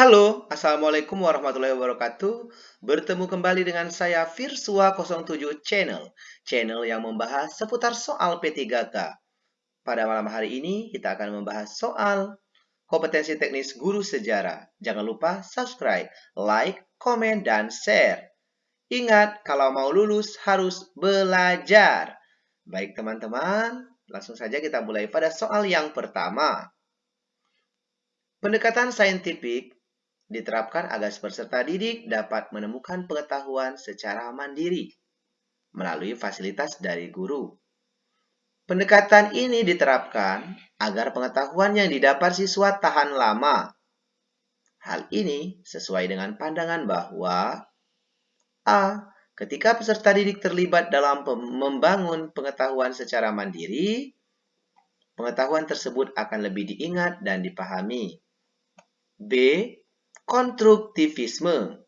Halo, Assalamualaikum warahmatullahi wabarakatuh. Bertemu kembali dengan saya Virsua 07 Channel, channel yang membahas seputar soal P3K. Pada malam hari ini kita akan membahas soal kompetensi teknis guru sejarah. Jangan lupa subscribe, like, komen, dan share. Ingat, kalau mau lulus harus belajar. Baik teman-teman, langsung saja kita mulai pada soal yang pertama. Pendekatan saintifik diterapkan agar peserta didik dapat menemukan pengetahuan secara mandiri melalui fasilitas dari guru. Pendekatan ini diterapkan agar pengetahuan yang didapat siswa tahan lama. Hal ini sesuai dengan pandangan bahwa A. Ketika peserta didik terlibat dalam membangun pengetahuan secara mandiri, pengetahuan tersebut akan lebih diingat dan dipahami. B Konstruktivisme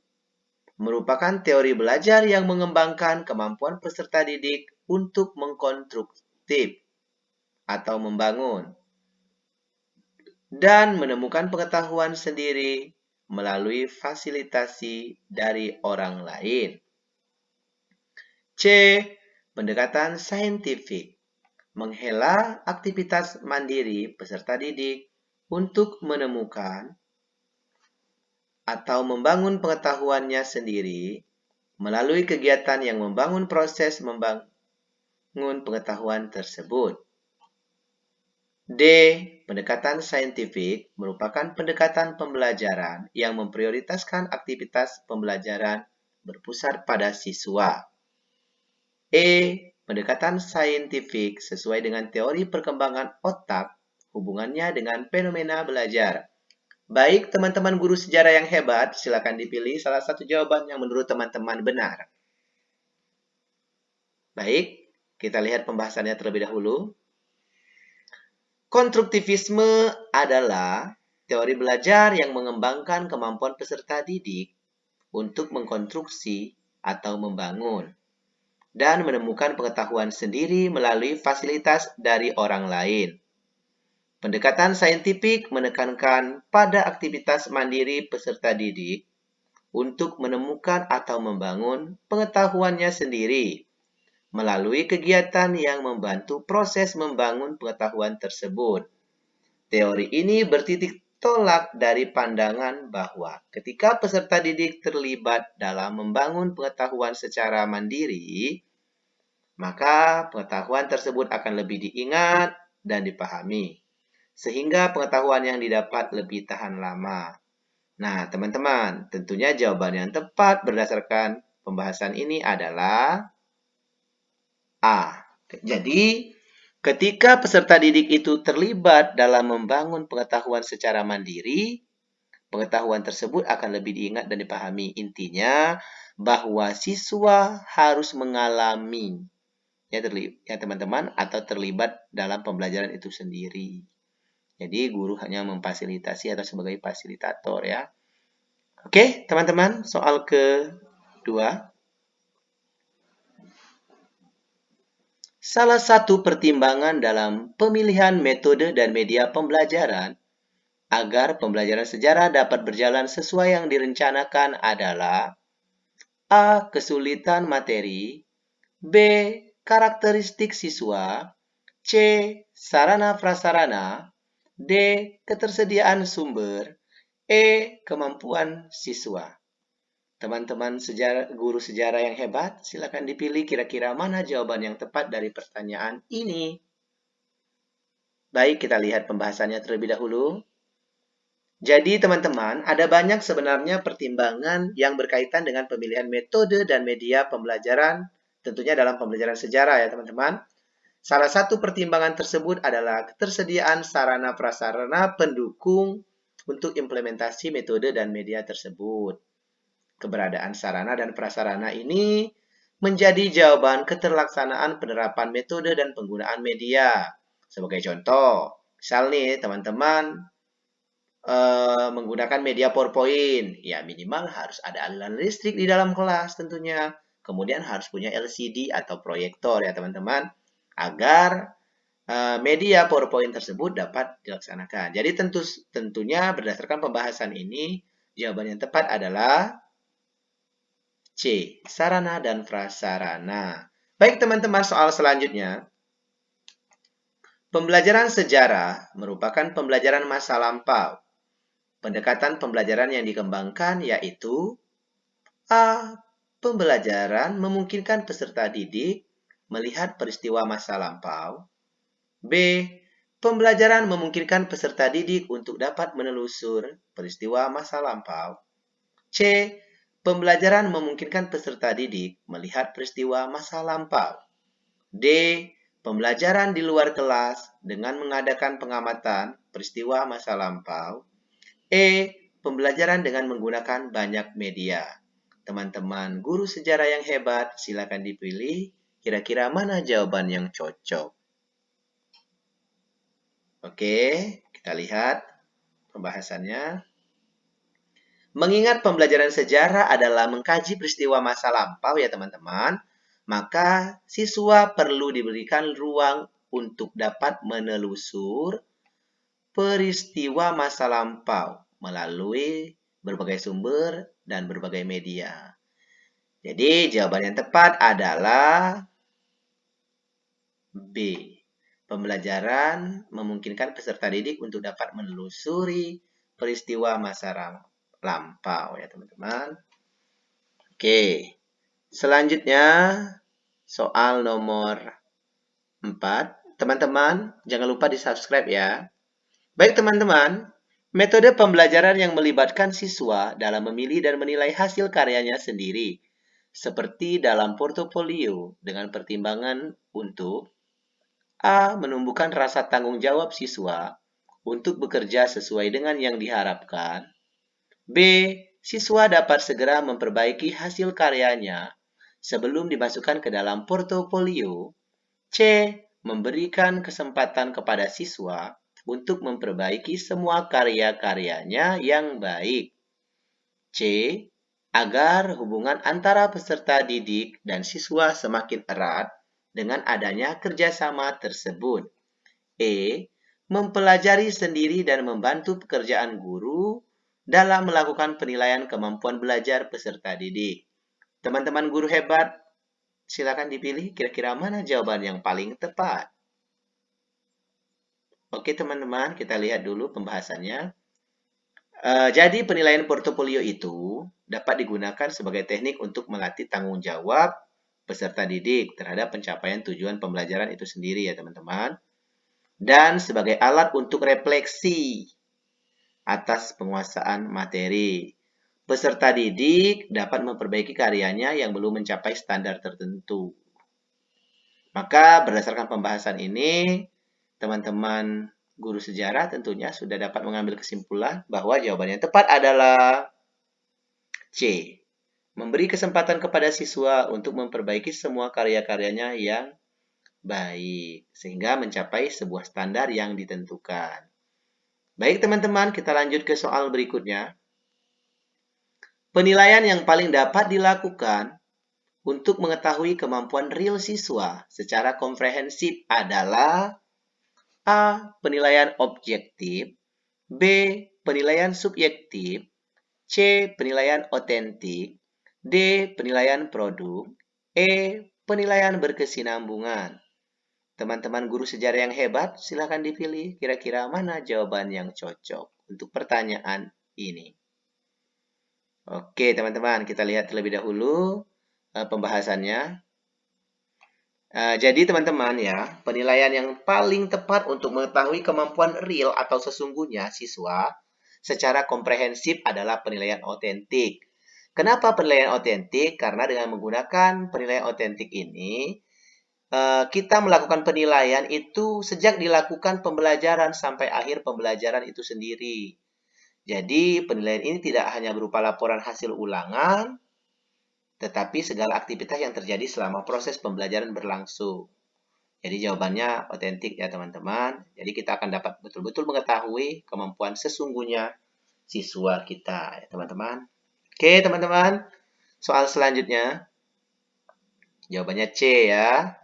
merupakan teori belajar yang mengembangkan kemampuan peserta didik untuk mengkonstruktif atau membangun dan menemukan pengetahuan sendiri melalui fasilitasi dari orang lain. C. Pendekatan saintifik menghela aktivitas mandiri peserta didik untuk menemukan atau membangun pengetahuannya sendiri melalui kegiatan yang membangun proses membangun pengetahuan tersebut. D. Pendekatan saintifik merupakan pendekatan pembelajaran yang memprioritaskan aktivitas pembelajaran berpusat pada siswa. E. Pendekatan saintifik sesuai dengan teori perkembangan otak hubungannya dengan fenomena belajar. Baik, teman-teman guru sejarah yang hebat, silakan dipilih salah satu jawaban yang menurut teman-teman benar. Baik, kita lihat pembahasannya terlebih dahulu. Konstruktivisme adalah teori belajar yang mengembangkan kemampuan peserta didik untuk mengkonstruksi atau membangun dan menemukan pengetahuan sendiri melalui fasilitas dari orang lain. Pendekatan saintifik menekankan pada aktivitas mandiri peserta didik untuk menemukan atau membangun pengetahuannya sendiri melalui kegiatan yang membantu proses membangun pengetahuan tersebut. Teori ini bertitik tolak dari pandangan bahwa ketika peserta didik terlibat dalam membangun pengetahuan secara mandiri, maka pengetahuan tersebut akan lebih diingat dan dipahami sehingga pengetahuan yang didapat lebih tahan lama. Nah, teman-teman, tentunya jawaban yang tepat berdasarkan pembahasan ini adalah A. Jadi, ketika peserta didik itu terlibat dalam membangun pengetahuan secara mandiri, pengetahuan tersebut akan lebih diingat dan dipahami. Intinya, bahwa siswa harus mengalami ya teman-teman ya, atau terlibat dalam pembelajaran itu sendiri. Jadi guru hanya memfasilitasi atau sebagai fasilitator ya. Oke, teman-teman, soal kedua. Salah satu pertimbangan dalam pemilihan metode dan media pembelajaran agar pembelajaran sejarah dapat berjalan sesuai yang direncanakan adalah A. Kesulitan materi B. Karakteristik siswa C. Sarana prasarana D. Ketersediaan sumber. E. Kemampuan siswa. Teman-teman sejarah, guru sejarah yang hebat, silakan dipilih kira-kira mana jawaban yang tepat dari pertanyaan ini. Baik, kita lihat pembahasannya terlebih dahulu. Jadi teman-teman, ada banyak sebenarnya pertimbangan yang berkaitan dengan pemilihan metode dan media pembelajaran, tentunya dalam pembelajaran sejarah ya teman-teman. Salah satu pertimbangan tersebut adalah ketersediaan sarana prasarana pendukung untuk implementasi metode dan media tersebut. Keberadaan sarana dan prasarana ini menjadi jawaban keterlaksanaan penerapan metode dan penggunaan media. Sebagai contoh, misal nih teman-teman uh, menggunakan media PowerPoint, ya minimal harus ada aliran listrik di dalam kelas tentunya. Kemudian harus punya LCD atau proyektor ya teman-teman agar uh, media PowerPoint tersebut dapat dilaksanakan. Jadi tentu tentunya berdasarkan pembahasan ini, Jawaban yang tepat adalah C. Sarana dan prasarana. Baik teman-teman, soal selanjutnya. Pembelajaran sejarah merupakan pembelajaran masa lampau. Pendekatan pembelajaran yang dikembangkan yaitu A. Pembelajaran memungkinkan peserta didik melihat peristiwa masa lampau. B. Pembelajaran memungkinkan peserta didik untuk dapat menelusur peristiwa masa lampau. C. Pembelajaran memungkinkan peserta didik melihat peristiwa masa lampau. D. Pembelajaran di luar kelas dengan mengadakan pengamatan peristiwa masa lampau. E. Pembelajaran dengan menggunakan banyak media. Teman-teman guru sejarah yang hebat, silakan dipilih kira-kira mana jawaban yang cocok. Oke, kita lihat pembahasannya. Mengingat pembelajaran sejarah adalah mengkaji peristiwa masa lampau ya teman-teman, maka siswa perlu diberikan ruang untuk dapat menelusur peristiwa masa lampau melalui berbagai sumber dan berbagai media. Jadi jawaban yang tepat adalah B. Pembelajaran memungkinkan peserta didik untuk dapat menelusuri peristiwa masa lampau ya teman-teman. Oke. Selanjutnya, soal nomor 4. Teman-teman, jangan lupa di-subscribe ya. Baik teman-teman, metode pembelajaran yang melibatkan siswa dalam memilih dan menilai hasil karyanya sendiri. Seperti dalam portofolio dengan pertimbangan untuk A. Menumbuhkan rasa tanggung jawab siswa untuk bekerja sesuai dengan yang diharapkan. B. Siswa dapat segera memperbaiki hasil karyanya sebelum dimasukkan ke dalam portofolio. C. Memberikan kesempatan kepada siswa untuk memperbaiki semua karya-karyanya yang baik. C. Agar hubungan antara peserta didik dan siswa semakin erat dengan adanya kerjasama tersebut. E. Mempelajari sendiri dan membantu pekerjaan guru dalam melakukan penilaian kemampuan belajar peserta didik. Teman-teman guru hebat, silakan dipilih kira-kira mana jawaban yang paling tepat. Oke teman-teman, kita lihat dulu pembahasannya. Uh, jadi penilaian portofolio itu dapat digunakan sebagai teknik untuk melatih tanggung jawab peserta didik terhadap pencapaian tujuan pembelajaran itu sendiri ya teman-teman. Dan sebagai alat untuk refleksi atas penguasaan materi. Peserta didik dapat memperbaiki karyanya yang belum mencapai standar tertentu. Maka berdasarkan pembahasan ini, teman-teman guru sejarah tentunya sudah dapat mengambil kesimpulan bahwa jawaban yang tepat adalah C. Memberi kesempatan kepada siswa untuk memperbaiki semua karya-karyanya yang baik, sehingga mencapai sebuah standar yang ditentukan. Baik teman-teman, kita lanjut ke soal berikutnya. Penilaian yang paling dapat dilakukan untuk mengetahui kemampuan real siswa secara komprehensif adalah A. Penilaian objektif B. Penilaian subjektif C. Penilaian otentik D. Penilaian produk E. Penilaian berkesinambungan Teman-teman guru sejarah yang hebat, silahkan dipilih kira-kira mana jawaban yang cocok untuk pertanyaan ini. Oke, teman-teman, kita lihat terlebih dahulu uh, pembahasannya. Uh, jadi, teman-teman ya, penilaian yang paling tepat untuk mengetahui kemampuan real atau sesungguhnya siswa secara komprehensif adalah penilaian otentik. Kenapa penilaian otentik? Karena dengan menggunakan penilaian otentik ini, uh, kita melakukan penilaian itu sejak dilakukan pembelajaran sampai akhir pembelajaran itu sendiri. Jadi, penilaian ini tidak hanya berupa laporan hasil ulangan, tetapi segala aktivitas yang terjadi selama proses pembelajaran berlangsung. Jadi jawabannya otentik ya teman-teman. Jadi kita akan dapat betul-betul mengetahui kemampuan sesungguhnya siswa kita ya teman-teman. Oke teman-teman, soal selanjutnya. Jawabannya C ya.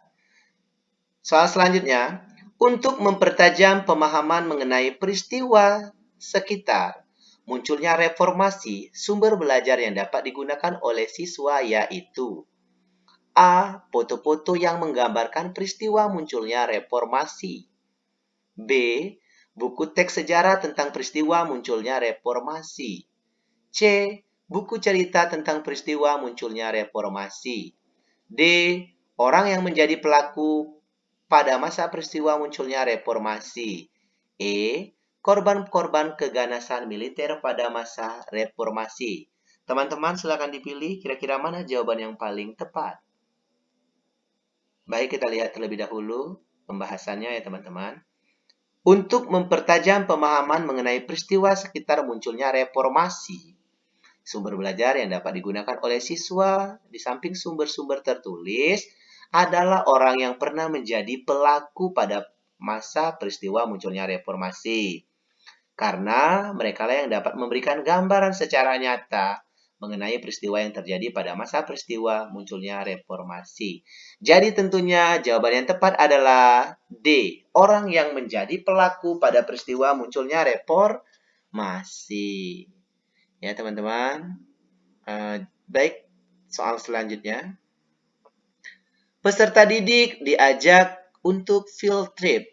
Soal selanjutnya, untuk mempertajam pemahaman mengenai peristiwa sekitar, munculnya reformasi, sumber belajar yang dapat digunakan oleh siswa yaitu A. Foto-foto yang menggambarkan peristiwa munculnya reformasi. B. Buku teks sejarah tentang peristiwa munculnya reformasi. C. Buku cerita tentang peristiwa munculnya reformasi. D. Orang yang menjadi pelaku pada masa peristiwa munculnya reformasi. E korban-korban keganasan militer pada masa reformasi. Teman-teman silakan dipilih kira-kira mana jawaban yang paling tepat. Baik, kita lihat terlebih dahulu pembahasannya ya teman-teman. Untuk mempertajam pemahaman mengenai peristiwa sekitar munculnya reformasi, sumber belajar yang dapat digunakan oleh siswa di samping sumber-sumber tertulis adalah orang yang pernah menjadi pelaku pada masa peristiwa munculnya reformasi karena mereka lah yang dapat memberikan gambaran secara nyata mengenai peristiwa yang terjadi pada masa peristiwa munculnya reformasi. Jadi tentunya jawaban yang tepat adalah D. Orang yang menjadi pelaku pada peristiwa munculnya reformasi. Ya teman-teman. Uh, baik, soal selanjutnya. Peserta didik diajak untuk field trip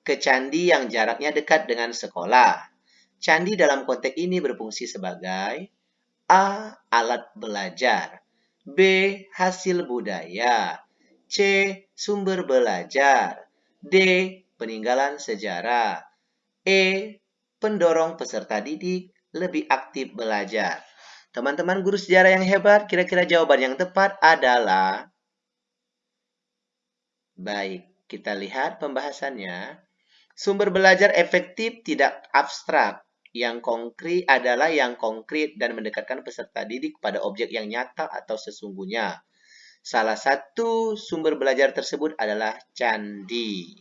ke candi yang jaraknya dekat dengan sekolah. Candi dalam konteks ini berfungsi sebagai A. Alat belajar B. Hasil budaya C. Sumber belajar D. Peninggalan sejarah E. Pendorong peserta didik lebih aktif belajar. Teman-teman guru sejarah yang hebat, kira-kira jawaban yang tepat adalah Baik, kita lihat pembahasannya. Sumber belajar efektif tidak abstrak. Yang konkret adalah yang konkret dan mendekatkan peserta didik pada objek yang nyata atau sesungguhnya. Salah satu sumber belajar tersebut adalah candi.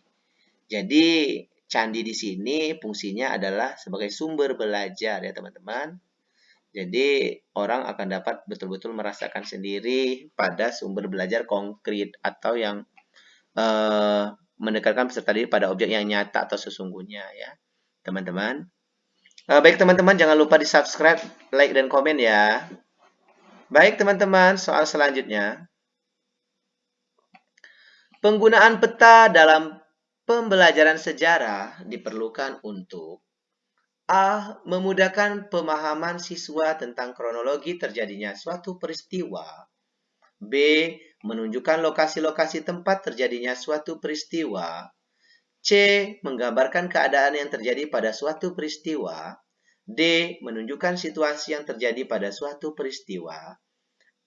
Jadi, candi di sini fungsinya adalah sebagai sumber belajar ya teman-teman. Jadi, orang akan dapat betul-betul merasakan sendiri pada sumber belajar konkret atau yang uh, mendekatkan peserta didik pada objek yang nyata atau sesungguhnya ya teman-teman. Uh, baik teman-teman jangan lupa di subscribe like dan komen ya. Baik teman-teman soal selanjutnya. Penggunaan peta dalam pembelajaran sejarah diperlukan untuk A. Memudahkan pemahaman siswa tentang kronologi terjadinya suatu peristiwa. B menunjukkan lokasi-lokasi tempat terjadinya suatu peristiwa. C. Menggambarkan keadaan yang terjadi pada suatu peristiwa. D. Menunjukkan situasi yang terjadi pada suatu peristiwa.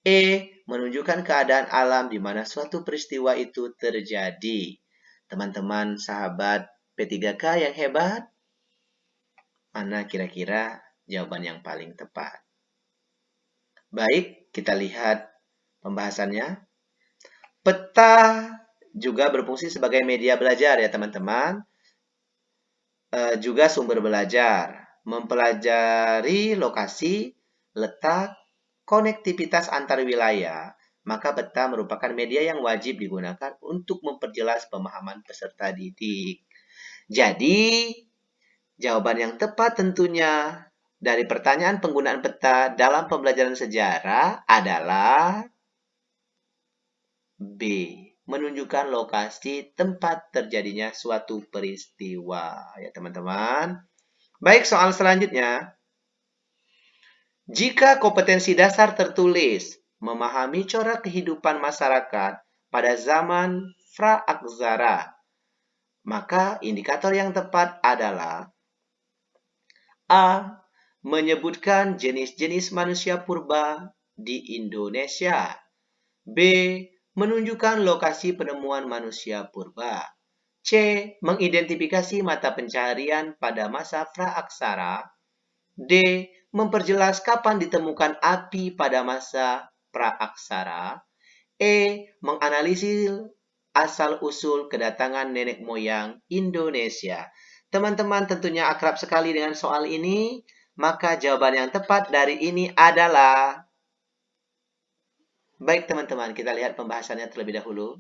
E. Menunjukkan keadaan alam di mana suatu peristiwa itu terjadi. Teman-teman sahabat P3K yang hebat, mana kira-kira jawaban yang paling tepat? Baik, kita lihat pembahasannya. Peta juga berfungsi sebagai media belajar ya teman-teman. E, juga sumber belajar. Mempelajari lokasi, letak, konektivitas antar wilayah. Maka peta merupakan media yang wajib digunakan untuk memperjelas pemahaman peserta didik. Jadi, jawaban yang tepat tentunya dari pertanyaan penggunaan peta dalam pembelajaran sejarah adalah B. Menunjukkan lokasi tempat terjadinya suatu peristiwa. Ya, teman-teman. Baik, soal selanjutnya. Jika kompetensi dasar tertulis memahami corak kehidupan masyarakat pada zaman pra-aksara, maka indikator yang tepat adalah A. Menyebutkan jenis-jenis manusia purba di Indonesia. B menunjukkan lokasi penemuan manusia purba. C. Mengidentifikasi mata pencarian pada masa praaksara. D. Memperjelas kapan ditemukan api pada masa praaksara. E. Menganalisis asal-usul kedatangan nenek moyang Indonesia. Teman-teman tentunya akrab sekali dengan soal ini, maka jawaban yang tepat dari ini adalah Baik teman-teman, kita lihat pembahasannya terlebih dahulu.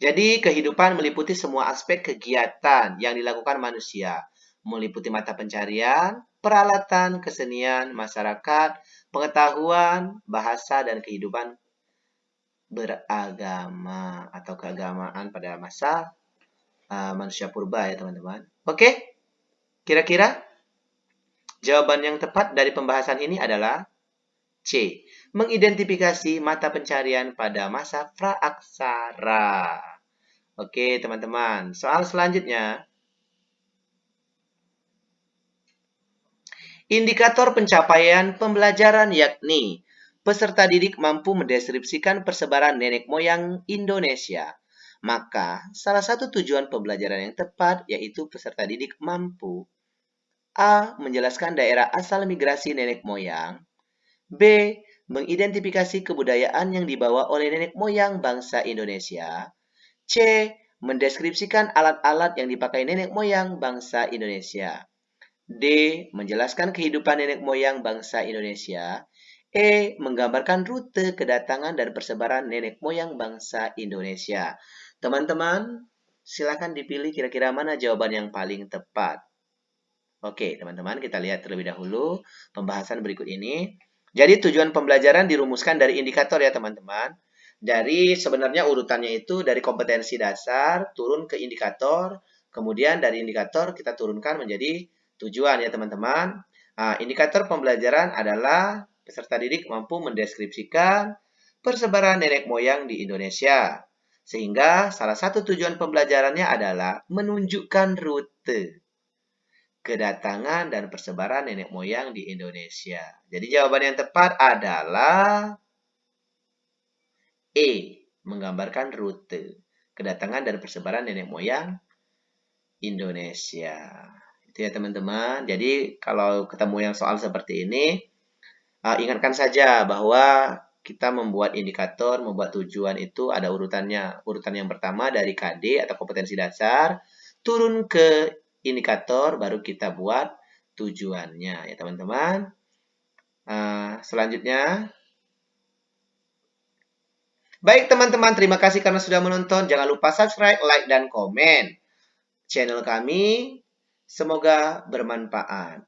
Jadi kehidupan meliputi semua aspek kegiatan yang dilakukan manusia. meliputi mata pencarian, peralatan, kesenian, masyarakat, pengetahuan, bahasa, dan kehidupan beragama atau keagamaan pada masa uh, manusia purba ya teman-teman. Oke, kira-kira jawaban yang tepat dari pembahasan ini adalah C. Mengidentifikasi mata pencarian pada masa praaksara. Oke teman-teman, soal selanjutnya. Indikator pencapaian pembelajaran yakni peserta didik mampu mendeskripsikan persebaran nenek moyang Indonesia. Maka, salah satu tujuan pembelajaran yang tepat yaitu peserta didik mampu A. Menjelaskan daerah asal migrasi nenek moyang B. Mengidentifikasi kebudayaan yang dibawa oleh nenek moyang bangsa Indonesia C. Mendeskripsikan alat-alat yang dipakai nenek moyang bangsa Indonesia D. Menjelaskan kehidupan nenek moyang bangsa Indonesia E. Menggambarkan rute kedatangan dan persebaran nenek moyang bangsa Indonesia. Teman-teman, silakan dipilih kira-kira mana jawaban yang paling tepat. Oke, teman-teman, kita lihat terlebih dahulu pembahasan berikut ini. Jadi tujuan pembelajaran dirumuskan dari indikator ya, teman-teman. Dari sebenarnya urutannya itu dari kompetensi dasar turun ke indikator, kemudian dari indikator kita turunkan menjadi tujuan ya, teman-teman. Nah, indikator pembelajaran adalah peserta didik mampu mendeskripsikan persebaran nenek moyang di Indonesia. Sehingga salah satu tujuan pembelajarannya adalah menunjukkan rute kedatangan dan persebaran nenek moyang di Indonesia. Jadi jawaban yang tepat adalah E, menggambarkan rute kedatangan dan persebaran nenek moyang Indonesia. Itu ya teman-teman. Jadi kalau ketemu yang soal seperti ini, uh, ingatkan saja bahwa kita membuat indikator, membuat tujuan itu ada urutannya. Urutan yang pertama dari KD atau kompetensi dasar, turun ke indikator, baru kita buat tujuannya ya teman-teman. Uh, selanjutnya, baik teman-teman, terima kasih karena sudah menonton. Jangan lupa subscribe, like, dan komen channel kami. Semoga bermanfaat.